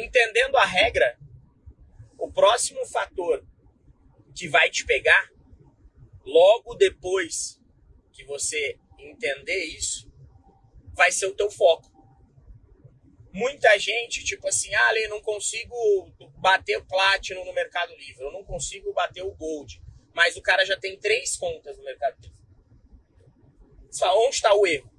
entendendo a regra, o próximo fator que vai te pegar, logo depois que você entender isso, vai ser o teu foco. Muita gente, tipo assim, ah, eu não consigo bater o Platinum no Mercado Livre, eu não consigo bater o Gold, mas o cara já tem três contas no Mercado Livre. Onde está o erro?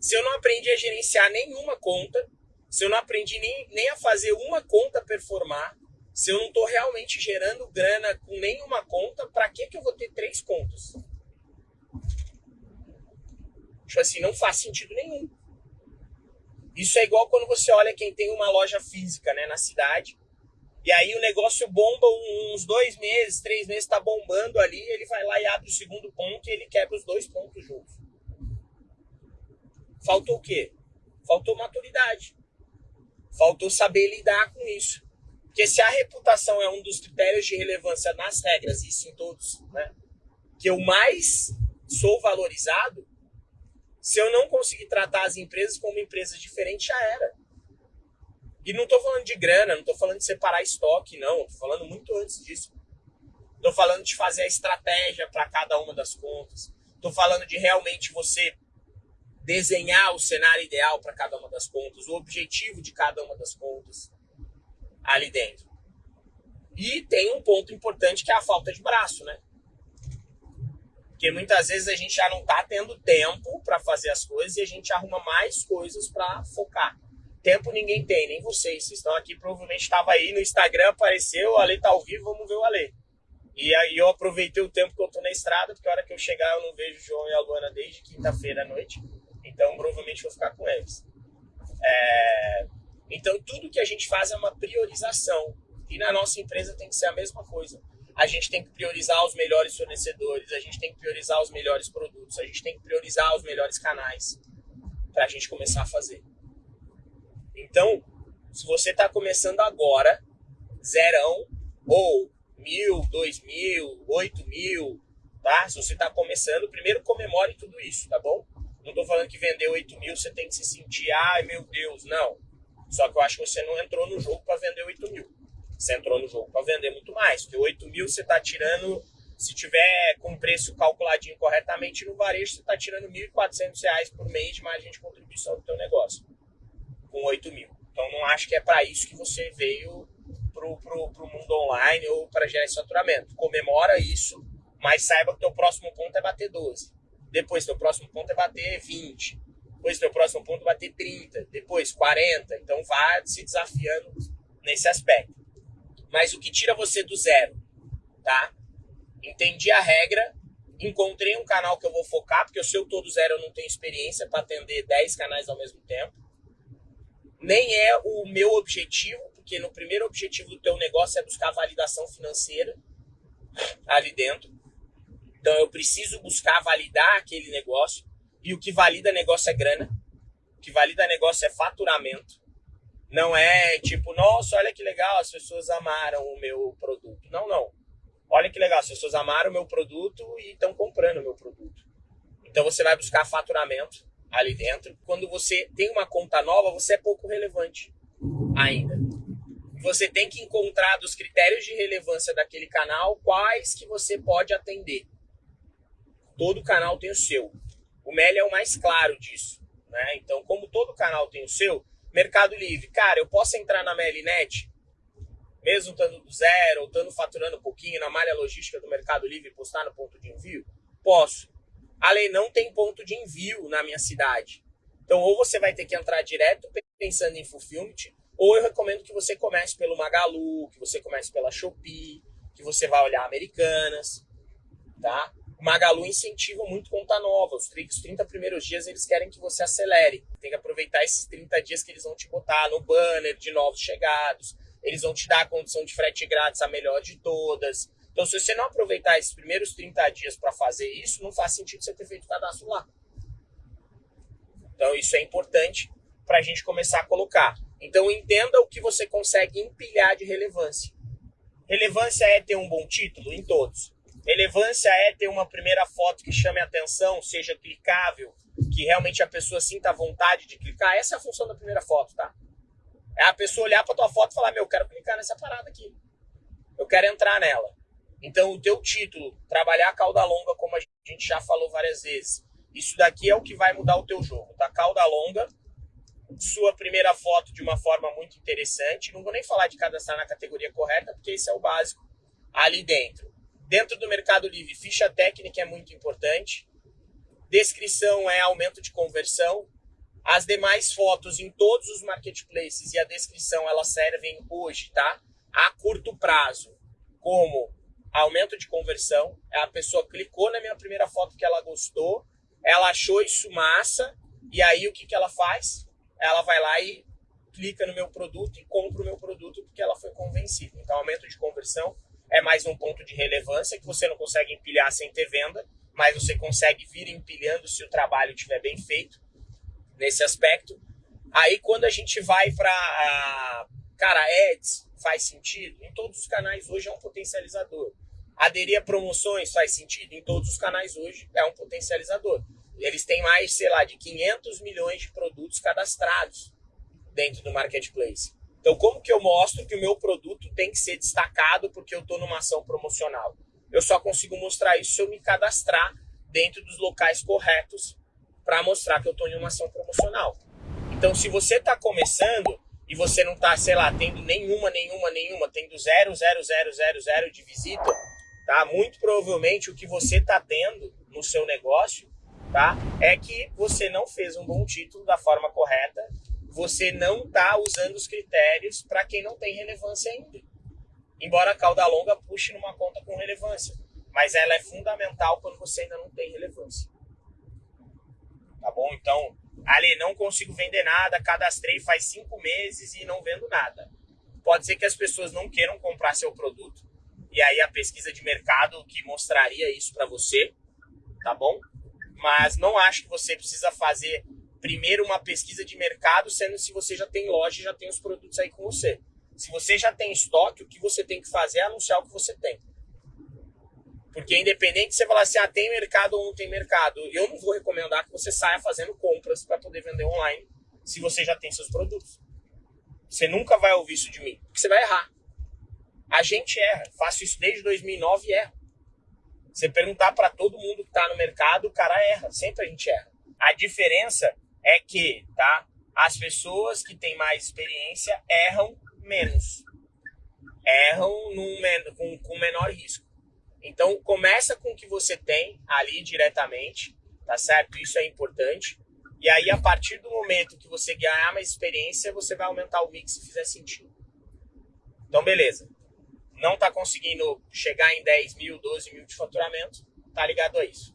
Se eu não aprendi a gerenciar nenhuma conta, se eu não aprendi nem, nem a fazer uma conta performar, se eu não estou realmente gerando grana com nenhuma conta, para que, que eu vou ter três contas? Tipo assim, não faz sentido nenhum. Isso é igual quando você olha quem tem uma loja física né, na cidade, e aí o negócio bomba uns dois meses, três meses, está bombando ali, ele vai lá e abre o segundo ponto e ele quebra os dois pontos juntos. Faltou o quê? Faltou maturidade. Faltou saber lidar com isso. Porque se a reputação é um dos critérios de relevância nas regras, isso em todos, né? Que eu mais sou valorizado, se eu não conseguir tratar as empresas como empresas diferentes, já era. E não estou falando de grana, não estou falando de separar estoque, não. Estou falando muito antes disso. Estou falando de fazer a estratégia para cada uma das contas. Estou falando de realmente você desenhar o cenário ideal para cada uma das contas, o objetivo de cada uma das contas ali dentro. E tem um ponto importante que é a falta de braço, né? Porque muitas vezes a gente já não está tendo tempo para fazer as coisas e a gente arruma mais coisas para focar. Tempo ninguém tem, nem vocês. Vocês estão aqui, provavelmente estava aí no Instagram, apareceu, o Ale tá ao vivo, vamos ver o Ale. E aí eu aproveitei o tempo que eu tô na estrada, porque a hora que eu chegar eu não vejo o João e a Luana desde quinta-feira à noite. Então, provavelmente vou ficar com eles. É... Então, tudo que a gente faz é uma priorização. E na nossa empresa tem que ser a mesma coisa. A gente tem que priorizar os melhores fornecedores, a gente tem que priorizar os melhores produtos, a gente tem que priorizar os melhores canais para a gente começar a fazer. Então, se você está começando agora, zerão, ou mil, dois mil, oito mil, tá? Se você está começando, primeiro comemore tudo isso, tá bom? Não estou falando que vender 8 mil você tem que se sentir, ai meu Deus, não. Só que eu acho que você não entrou no jogo para vender 8 mil. Você entrou no jogo para vender muito mais. Porque 8 mil você está tirando, se tiver com preço calculadinho corretamente no varejo, você está tirando R$ 1.400 por mês de margem de contribuição do teu negócio. Com 8 mil. Então não acho que é para isso que você veio pro, pro, pro mundo online ou para gerar esse faturamento. Comemora isso, mas saiba que o teu próximo ponto é bater 12. Depois, teu próximo ponto é bater 20. Depois, teu próximo ponto é bater 30. Depois, 40. Então, vá se desafiando nesse aspecto. Mas o que tira você do zero, tá? Entendi a regra, encontrei um canal que eu vou focar, porque se eu tô do zero eu não tenho experiência para atender 10 canais ao mesmo tempo. Nem é o meu objetivo, porque no primeiro objetivo do teu negócio é buscar validação financeira ali dentro. Então eu preciso buscar validar aquele negócio. E o que valida negócio é grana. O que valida negócio é faturamento. Não é tipo, nossa, olha que legal, as pessoas amaram o meu produto. Não, não. Olha que legal, as pessoas amaram o meu produto e estão comprando o meu produto. Então você vai buscar faturamento ali dentro. Quando você tem uma conta nova, você é pouco relevante ainda. Você tem que encontrar dos critérios de relevância daquele canal quais que você pode atender. Todo canal tem o seu. O Meli é o mais claro disso. Né? Então, como todo canal tem o seu, Mercado Livre, cara, eu posso entrar na Melinet, mesmo estando do zero, ou estando faturando um pouquinho na malha logística do Mercado Livre e postar no ponto de envio? Posso. A lei não tem ponto de envio na minha cidade. Então, ou você vai ter que entrar direto pensando em fulfillment, ou eu recomendo que você comece pelo Magalu, que você comece pela Shopee, que você vai olhar Americanas, tá? Magalu incentiva muito conta nova. Os 30 primeiros dias eles querem que você acelere. Tem que aproveitar esses 30 dias que eles vão te botar no banner de novos chegados. Eles vão te dar a condição de frete grátis, a melhor de todas. Então, se você não aproveitar esses primeiros 30 dias para fazer isso, não faz sentido você ter feito o cadastro lá. Então, isso é importante para a gente começar a colocar. Então, entenda o que você consegue empilhar de relevância. Relevância é ter um bom título em todos. Relevância é ter uma primeira foto que chame a atenção, seja clicável, que realmente a pessoa sinta vontade de clicar. Essa é a função da primeira foto, tá? É a pessoa olhar para tua foto e falar: Meu, eu quero clicar nessa parada aqui. Eu quero entrar nela. Então, o teu título, trabalhar a cauda longa, como a gente já falou várias vezes, isso daqui é o que vai mudar o teu jogo, tá? Cauda longa, sua primeira foto de uma forma muito interessante. Não vou nem falar de cadastrar na categoria correta, porque esse é o básico ali dentro. Dentro do Mercado Livre, ficha técnica é muito importante. Descrição é aumento de conversão. As demais fotos em todos os marketplaces e a descrição elas servem hoje, tá? A curto prazo, como aumento de conversão. A pessoa clicou na minha primeira foto que ela gostou, ela achou isso massa, e aí o que, que ela faz? Ela vai lá e clica no meu produto e compra o meu produto porque ela foi convencida. Então, aumento de conversão é mais um ponto de relevância que você não consegue empilhar sem ter venda, mas você consegue vir empilhando se o trabalho estiver bem feito nesse aspecto. Aí, quando a gente vai para, cara, ads, faz sentido? Em todos os canais hoje é um potencializador. Aderir a promoções faz sentido? Em todos os canais hoje é um potencializador. Eles têm mais, sei lá, de 500 milhões de produtos cadastrados dentro do marketplace. Então, como que eu mostro que o meu produto tem que ser destacado porque eu estou numa ação promocional? Eu só consigo mostrar isso se eu me cadastrar dentro dos locais corretos para mostrar que eu estou em uma ação promocional. Então, se você está começando e você não está, sei lá, tendo nenhuma, nenhuma, nenhuma, tendo zero, zero, zero, zero, zero de visita, tá? Muito provavelmente o que você está tendo no seu negócio, tá? É que você não fez um bom título da forma correta, você não está usando os critérios para quem não tem relevância ainda. Embora a cauda longa puxe numa conta com relevância, mas ela é fundamental quando você ainda não tem relevância. Tá bom? Então, ali, não consigo vender nada, cadastrei faz cinco meses e não vendo nada. Pode ser que as pessoas não queiram comprar seu produto, e aí a pesquisa de mercado que mostraria isso para você, tá bom? Mas não acho que você precisa fazer primeiro uma pesquisa de mercado, sendo se você já tem loja e já tem os produtos aí com você. Se você já tem estoque, o que você tem que fazer é anunciar o que você tem. Porque independente de você falar assim, ah, tem mercado ou não tem mercado, eu não vou recomendar que você saia fazendo compras para poder vender online se você já tem seus produtos. Você nunca vai ouvir isso de mim, porque você vai errar. A gente erra. Faço isso desde 2009 e erro. Você perguntar para todo mundo que está no mercado, o cara erra. Sempre a gente erra. A diferença é que, tá? As pessoas que têm mais experiência erram menos. Erram num, com, com menor risco. Então, começa com o que você tem ali diretamente, tá certo? Isso é importante. E aí, a partir do momento que você ganhar mais experiência, você vai aumentar o mix se fizer sentido. Então, beleza não está conseguindo chegar em 10 mil, 12 mil de faturamento, tá ligado a isso.